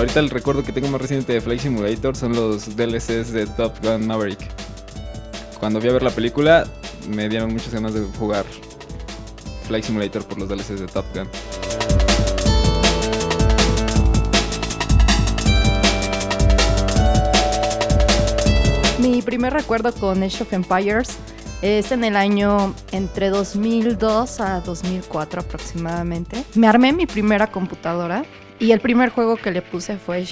Ahorita el recuerdo que tengo más reciente de Flight Simulator son los DLCs de Top Gun Maverick. Cuando fui a ver la película, me dieron muchas ganas de jugar Flight Simulator por los DLCs de Top Gun. Mi primer recuerdo con Age of Empires es en el año entre 2002 a 2004 aproximadamente. Me armé mi primera computadora y el primer juego que le puse fue,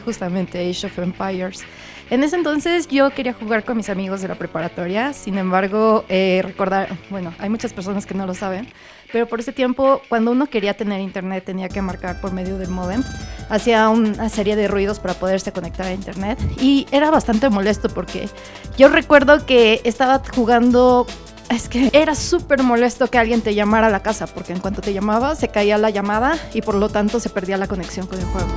justamente Age of Empires. En ese entonces yo quería jugar con mis amigos de la preparatoria, sin embargo, eh, recordar, bueno, hay muchas personas que no lo saben, pero por ese tiempo, cuando uno quería tener internet, tenía que marcar por medio del modem. Hacía una serie de ruidos para poderse conectar a internet y era bastante molesto porque yo recuerdo que estaba jugando es que era súper molesto que alguien te llamara a la casa, porque en cuanto te llamaba se caía la llamada y por lo tanto se perdía la conexión con el juego.